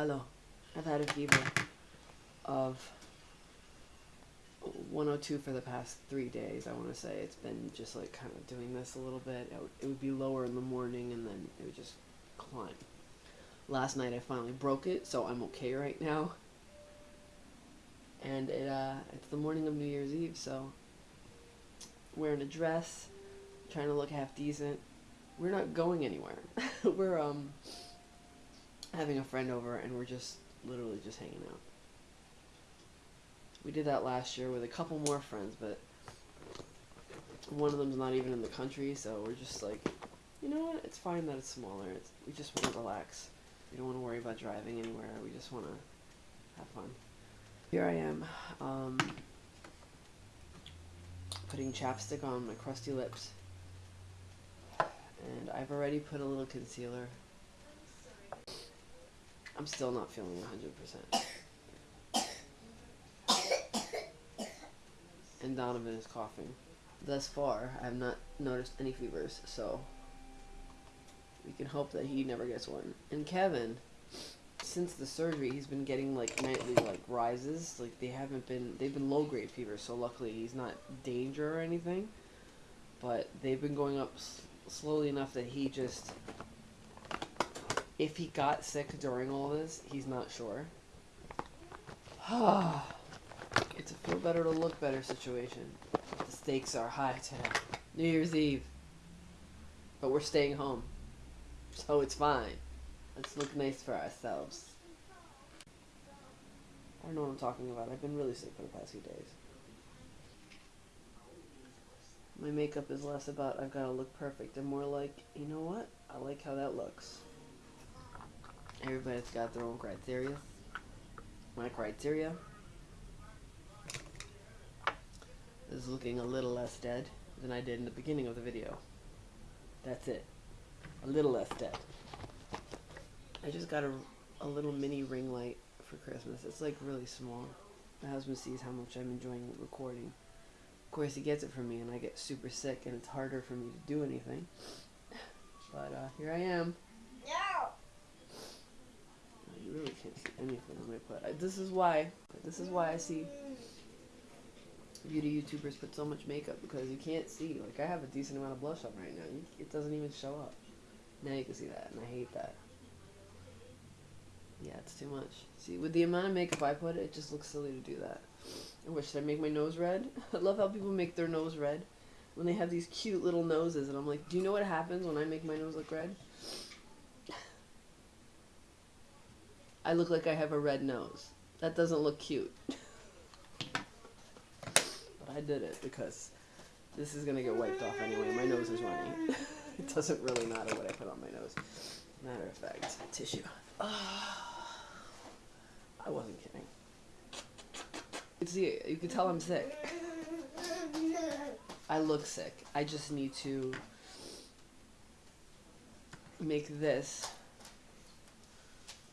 Hello. I've had a fever of 102 for the past three days. I want to say it's been just like kind of doing this a little bit. It would, it would be lower in the morning and then it would just climb. Last night I finally broke it, so I'm okay right now. And it uh, it's the morning of New Year's Eve, so wearing a dress, trying to look half decent. We're not going anywhere. we're um having a friend over and we're just literally just hanging out. We did that last year with a couple more friends, but one of them's not even in the country, so we're just like, you know what? It's fine that it's smaller. It's, we just want to relax. We don't want to worry about driving anywhere. We just want to have fun. Here I am, um, putting chapstick on my crusty lips. And I've already put a little concealer. I'm still not feeling 100% and Donovan is coughing. Thus far, I have not noticed any fevers, so we can hope that he never gets one. And Kevin, since the surgery, he's been getting like nightly like rises. Like they haven't been, they've been low grade fevers, so luckily he's not danger or anything. But they've been going up slowly enough that he just, if he got sick during all this, he's not sure. It's a feel better to look better situation. The stakes are high today. New Year's Eve. But we're staying home. So it's fine. Let's look nice for ourselves. I don't know what I'm talking about. I've been really sick for the past few days. My makeup is less about I've got to look perfect and more like, you know what? I like how that looks. Everybody's got their own criteria. My criteria is looking a little less dead than I did in the beginning of the video. That's it. A little less dead. I just got a, a little mini ring light for Christmas. It's like really small. My husband sees how much I'm enjoying recording. Of course, he gets it from me, and I get super sick, and it's harder for me to do anything. But uh, here I am. No. You really can't see anything I'm gonna put. I, uh, this is why. This is why I see beauty YouTubers put so much makeup because you can't see. Like I have a decent amount of blush on right now. It doesn't even show up. Now you can see that, and I hate that. Yeah, it's too much. See, with the amount of makeup I put, it just looks silly to do that. I wish I make my nose red. I love how people make their nose red when they have these cute little noses, and I'm like, do you know what happens when I make my nose look red? I look like I have a red nose. That doesn't look cute. But I did it because this is gonna get wiped off anyway. My nose is running. it doesn't really matter what I put on my nose. Matter of fact, tissue. Ah. I wasn't kidding. You see, you can tell I'm sick. I look sick. I just need to make this.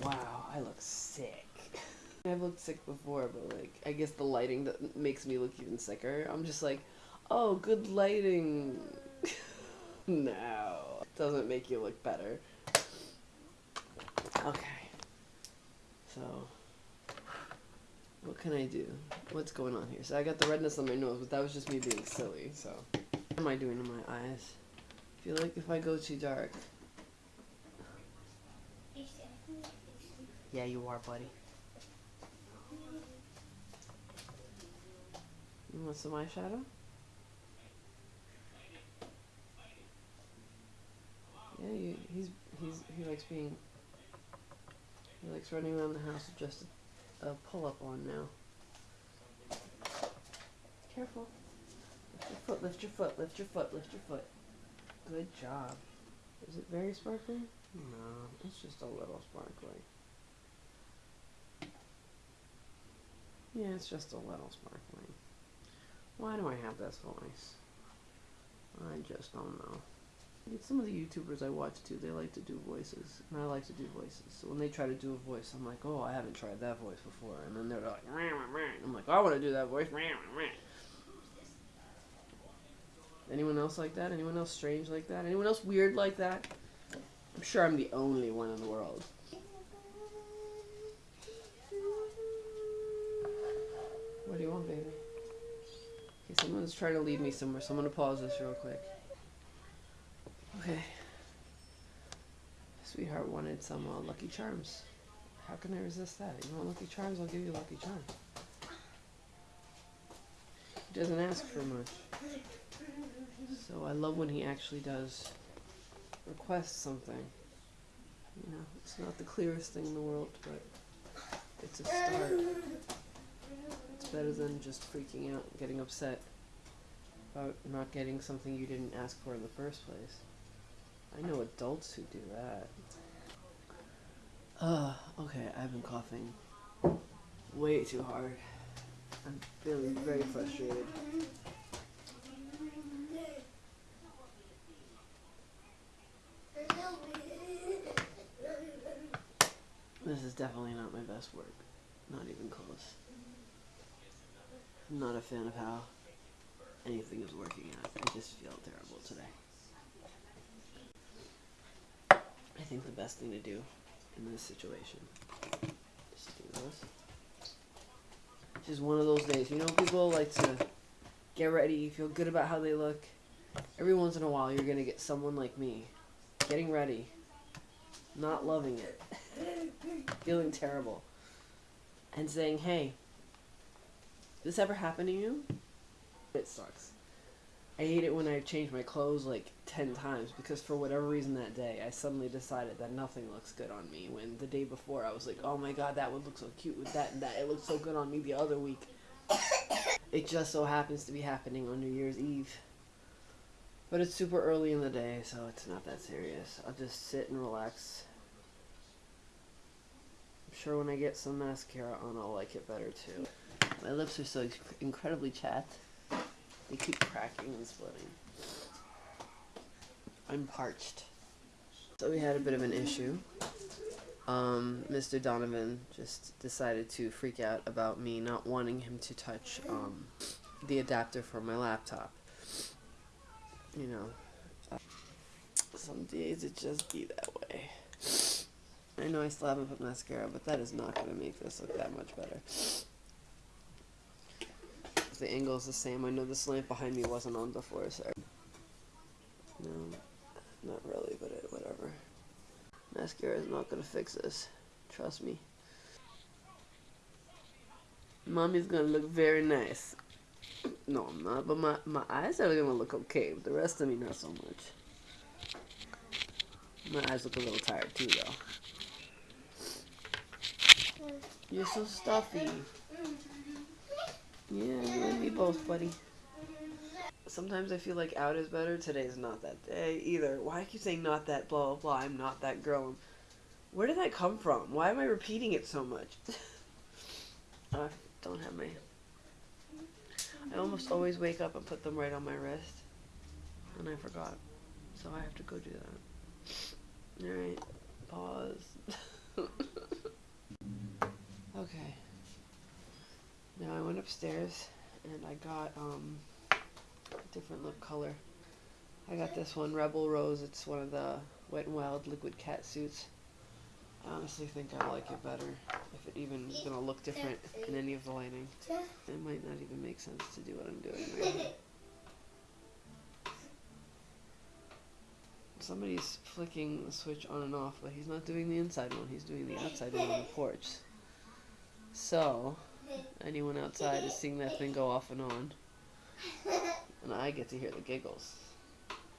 Wow, I look sick. I've looked sick before, but like I guess the lighting that makes me look even sicker. I'm just like, oh, good lighting. no, doesn't make you look better. Okay, so what can I do? What's going on here? So I got the redness on my nose, but that was just me being silly. So what am I doing to my eyes? I feel like if I go too dark. Yeah, you are, buddy. You want some eyeshadow? Yeah, you, he's he's he likes being he likes running around the house with just a, a pull up on now. Careful. Lift your foot, lift your foot, lift your foot, lift your foot. Good job. Is it very sparkly? No, it's just a little sparkly. Yeah, it's just a little sparkly. Why do I have this voice? I just don't know. Some of the YouTubers I watch too, they like to do voices, and I like to do voices. So when they try to do a voice, I'm like, oh, I haven't tried that voice before. And then they're like, I'm like, I want to do that voice. Anyone else like that? Anyone else strange like that? Anyone else weird like that? I'm sure I'm the only one in the world. What do you want, baby? Okay, someone's trying to lead me somewhere, so I'm gonna pause this real quick. Okay. Sweetheart wanted some uh, Lucky Charms. How can I resist that? You want Lucky Charms? I'll give you Lucky Charms. He doesn't ask for much. So I love when he actually does request something. You know, it's not the clearest thing in the world, but it's a start. Better than just freaking out and getting upset about not getting something you didn't ask for in the first place. I know adults who do that. Uh, okay, I've been coughing way too hard. I'm feeling very frustrated. This is definitely not my best work. Not even close. I'm not a fan of how anything is working out. I just feel terrible today. I think the best thing to do in this situation is do this. It's one of those days. You know, people like to get ready, feel good about how they look. Every once in a while, you're going to get someone like me getting ready, not loving it, feeling terrible, and saying, hey, this ever happened to you? It sucks. I hate it when I change my clothes like 10 times because for whatever reason that day I suddenly decided that nothing looks good on me when the day before I was like, oh my god, that would look so cute with that and that. It looked so good on me the other week. It just so happens to be happening on New Year's Eve. But it's super early in the day, so it's not that serious. I'll just sit and relax. I'm sure when I get some mascara on, I'll like it better too. My lips are so incredibly chapped. They keep cracking and splitting. I'm parched. So we had a bit of an issue. Um, Mr. Donovan just decided to freak out about me not wanting him to touch um, the adapter for my laptop. You know, uh, some days it just be that way. I know I still haven't put mascara, but that is not going to make this look that much better the angle is the same. I know this lamp behind me wasn't on before, so... No, not really, but it, whatever. Mascara is not gonna fix this. Trust me. Mommy's gonna look very nice. No, I'm not, but my, my eyes are gonna look okay, but the rest of me not so much. My eyes look a little tired too, though. You're so stuffy. Yeah, you and me both, buddy. Sometimes I feel like out is better. Today's not that day either. Why keep saying not that blah blah blah? I'm not that girl. Where did that come from? Why am I repeating it so much? I don't have my. I almost always wake up and put them right on my wrist, and I forgot, so I have to go do that. All right, pause. okay. Now I went upstairs and I got um, a different lip color. I got this one, Rebel Rose. It's one of the Wet n Wild liquid cat suits. I honestly think I like it better if it even is going to look different in any of the lighting. It might not even make sense to do what I'm doing right Somebody's flicking the switch on and off, but he's not doing the inside one. He's doing the outside one on the porch. So, anyone outside is seeing that thing go off and on. And I get to hear the giggles.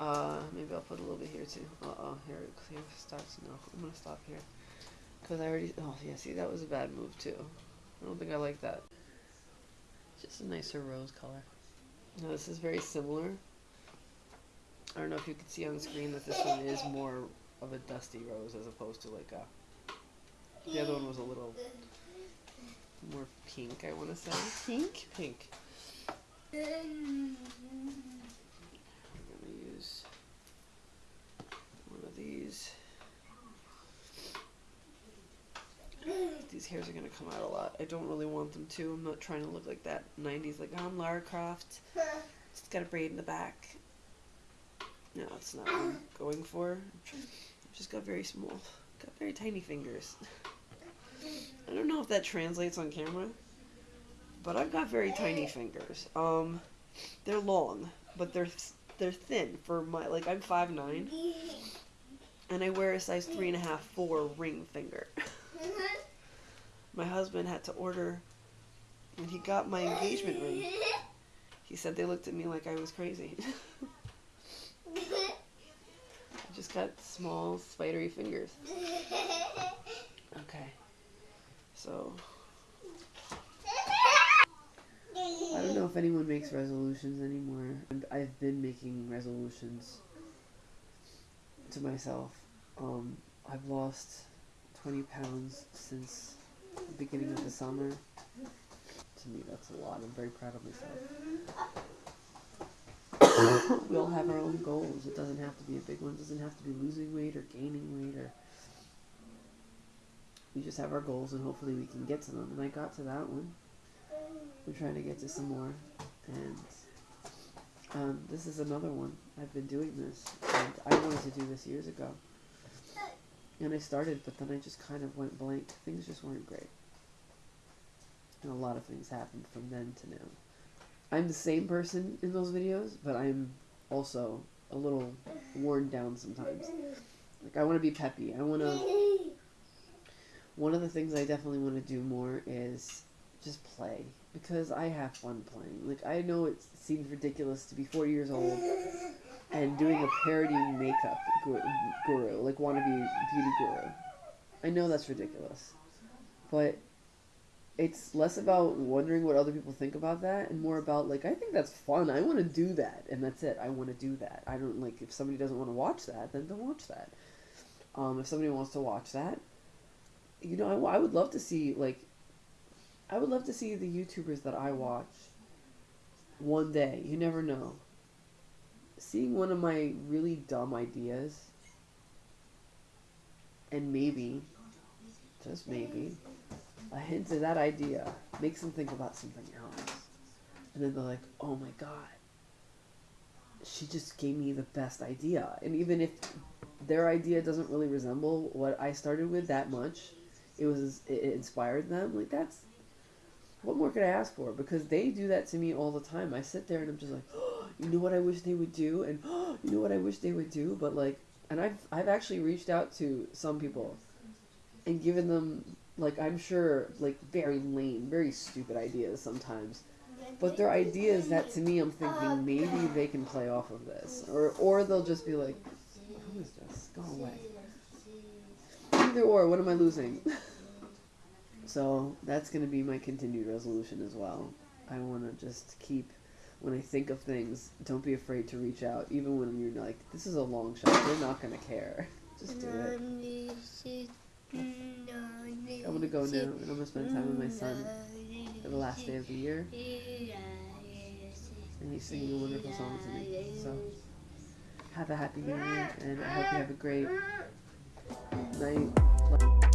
Uh, maybe I'll put a little bit here too. Uh-oh, here it starts. No, I'm gonna stop here. Because I already, oh yeah, see, that was a bad move too. I don't think I like that. Just a nicer rose color. Now this is very similar. I don't know if you can see on the screen that this one is more of a dusty rose as opposed to like a, the other one was a little more pink, I want to say. Pink? Pink. I'm going to use one of these. These hairs are going to come out a lot. I don't really want them to. I'm not trying to look like that 90s, like I'm Lara Croft. Just got a braid in the back. No, it's not what I'm going for. I've just got very small, got very tiny fingers. I don't know if that translates on camera. but I've got very tiny fingers. Um, they're long, but they're they're thin for my like I'm five nine, and I wear a size three and a half four ring finger. my husband had to order when he got my engagement ring. He said they looked at me like I was crazy. I just got small spidery fingers. So I don't know if anyone makes resolutions anymore. I've been making resolutions to myself. Um, I've lost 20 pounds since the beginning of the summer. To me, that's a lot. I'm very proud of myself. we all have our own goals. It doesn't have to be a big one. It doesn't have to be losing weight or gaining weight or we just have our goals and hopefully we can get to them. And I got to that one. I'm trying to get to some more. And um, this is another one. I've been doing this. And I wanted to do this years ago. And I started, but then I just kind of went blank. Things just weren't great. And a lot of things happened from then to now. I'm the same person in those videos, but I'm also a little worn down sometimes. Like, I want to be peppy. I want to. One of the things I definitely want to do more is just play because I have fun playing. Like I know it seems ridiculous to be four years old and doing a parody makeup guru, like wannabe beauty guru. I know that's ridiculous, but it's less about wondering what other people think about that and more about like I think that's fun. I want to do that, and that's it. I want to do that. I don't like if somebody doesn't want to watch that, then don't watch that. Um, if somebody wants to watch that, you know, I, I would love to see like I would love to see the YouTubers that I watch one day. You never know. Seeing one of my really dumb ideas and maybe, just maybe, a hint of that idea makes them think about something else. And then they're like, oh my god, she just gave me the best idea. And even if their idea doesn't really resemble what I started with that much, it was it inspired them. Like that's what more could I ask for? Because they do that to me all the time. I sit there and I'm just like, oh, you know what I wish they would do, and oh, you know what I wish they would do. But like, and I've I've actually reached out to some people and given them like I'm sure like very lame, very stupid ideas sometimes. But they're ideas that to me I'm thinking maybe they can play off of this, or or they'll just be like, who is this? Go away. Either or, what am I losing? So that's going to be my continued resolution as well. I want to just keep, when I think of things, don't be afraid to reach out, even when you're like, this is a long shot. They're not going to care. Just do it. I'm to go now, and I'm going to spend time with my son for the last day of the year. And he's singing wonderful song to me. So, have a happy new year, and I hope you have a great night. Bye.